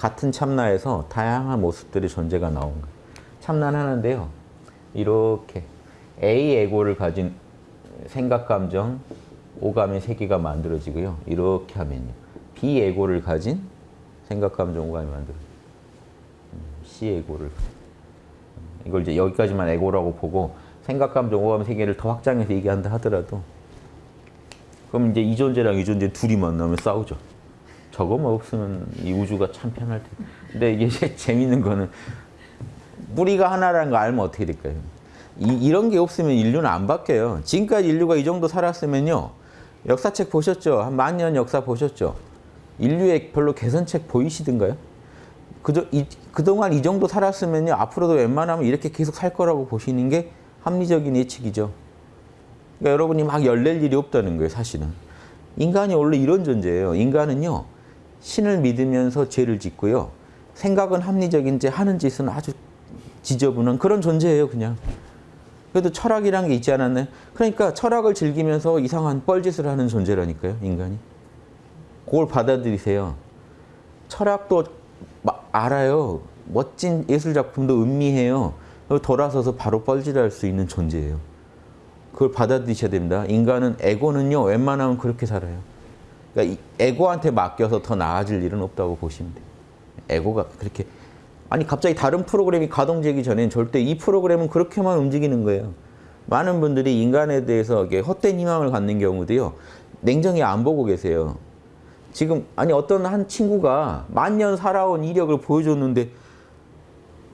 같은 참나에서 다양한 모습들의 존재가 나온 거예요. 참나는 하나인데요. 이렇게 A 에고를 가진 생각, 감정, 오감의 세계가 만들어지고요. 이렇게 하면요. B 에고를 가진 생각, 감정, 오감이 만들어져요. 음, C 에고를 이걸 이제 여기까지만 에고라고 보고 생각, 감정, 오감 세계를 더 확장해서 얘기한다 하더라도 그럼 이제 이 존재랑 이 존재 둘이 만나면 싸우죠. 저거만 없으면 이 우주가 참 편할 텐데. 근데 이게 재밌는 거는 뿌리가 하나라는 거 알면 어떻게 될까요? 이, 런게 없으면 인류는 안 바뀌어요. 지금까지 인류가 이 정도 살았으면요. 역사책 보셨죠? 한 만 년 역사 보셨죠? 인류의 별로 개선책 보이시던가요? 그저, 이, 그동안 이 정도 살았으면요. 앞으로도 웬만하면 이렇게 계속 살 거라고 보시는 게 합리적인 예측이죠. 그러니까 여러분이 막 열낼 일이 없다는 거예요, 사실은. 인간이 원래 이런 존재예요. 인간은요. 신을 믿으면서 죄를 짓고요. 생각은 합리적인지 하는 짓은 아주 지저분한 그런 존재예요, 그냥. 그래도 철학이란 게 있지 않았나요? 그러니까 철학을 즐기면서 이상한 뻘짓을 하는 존재라니까요, 인간이. 그걸 받아들이세요. 철학도 알아요. 멋진 예술 작품도 음미해요. 돌아서서 바로 뻘짓할 수 있는 존재예요. 그걸 받아들이셔야 됩니다. 인간은 에고는요, 웬만하면 그렇게 살아요. 그러니까 에고한테 맡겨서 더 나아질 일은 없다고 보시면 돼요. 에고가 그렇게 아니 갑자기 다른 프로그램이 가동되기 전엔 절대 이 프로그램은 그렇게만 움직이는 거예요. 많은 분들이 인간에 대해서 헛된 희망을 갖는 경우도요. 냉정히 안 보고 계세요. 지금 아니 어떤 한 친구가 만년 살아온 이력을 보여줬는데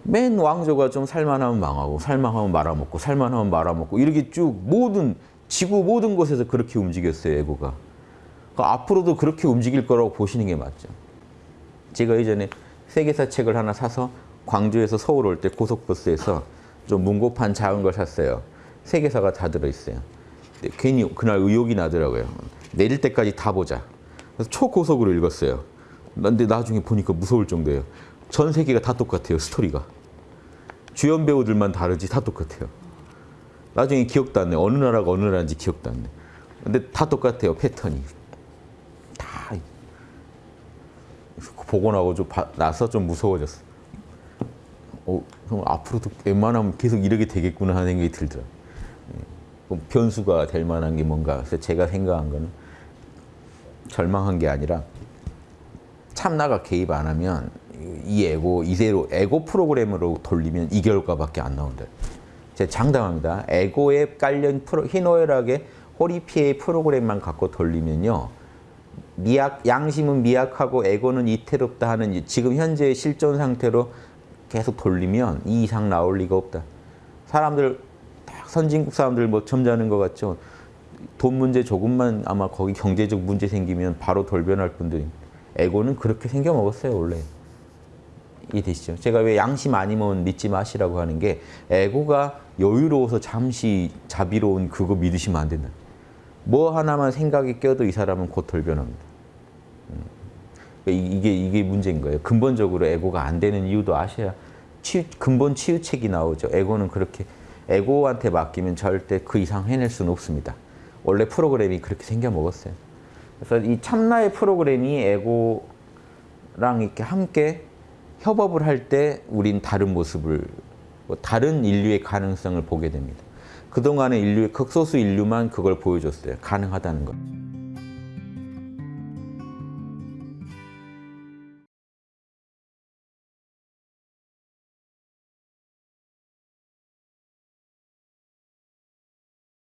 맨 왕조가 좀 살만하면 망하고 살만하면 말아먹고 살만하면 말아먹고 이렇게 쭉 모든 지구 모든 곳에서 그렇게 움직였어요. 에고가. 그러니까 앞으로도 그렇게 움직일 거라고 보시는 게 맞죠. 제가 예전에 세계사 책을 하나 사서 광주에서 서울 올 때 고속버스에서 좀 문고판 작은 걸 샀어요. 세계사가 다 들어있어요. 괜히 그날 의욕이 나더라고요. 내릴 때까지 다 보자. 그래서 초고속으로 읽었어요. 근데 나중에 보니까 무서울 정도예요. 전 세계가 다 똑같아요. 스토리가. 주연 배우들만 다르지 다 똑같아요. 나중에 기억도 안 나요. 어느 나라가 어느 나라인지 기억도 안 나요. 근데 다 똑같아요. 패턴이. 다. 보고 나고 좀 나서 좀 무서워졌어. 어, 그럼 앞으로도 웬만하면 계속 이렇게 되겠구나 하는 생각이 들더라고요. 변수가 될 만한 게 뭔가. 그래서 제가 생각한 거는 절망한 게 아니라 참나가 개입 안 하면 이 에고 이대로 에고 프로그램으로 돌리면 이 결과밖에 안 나온다. 제가 장담합니다. 에고에 깔린 프로, 희노애락의 호리피의 프로그램만 갖고 돌리면요. 미약, 양심은 미약하고 에고는 이태롭다 하는 지금 현재의 실존 상태로 계속 돌리면 이 이상 나올 리가 없다. 사람들, 선진국 사람들 뭐 점잖은 것 같죠. 돈 문제 조금만 아마 거기 경제적 문제 생기면 바로 돌변할 분들이 에고는 그렇게 생겨 먹었어요, 원래. 이해되시죠? 제가 왜 양심 아니면 믿지 마시라고 하는 게 에고가 여유로워서 잠시 자비로운 그거 믿으시면 안 된다. 뭐 하나만 생각이 껴도 이 사람은 곧 돌변합니다. 음. 이게 이게 문제인 거예요. 근본적으로 에고가 안 되는 이유도 아셔야 치유, 근본 치유책이 나오죠. 에고는 그렇게 에고한테 맡기면 절대 그 이상 해낼 수는 없습니다. 원래 프로그램이 그렇게 생겨 먹었어요. 그래서 이 참나의 프로그램이 에고랑 이렇게 함께 협업을 할 때 우린 다른 모습을 뭐 다른 인류의 가능성을 보게 됩니다. 그동안의 인류의 극소수 인류만 그걸 보여줬어요. 가능하다는 걸.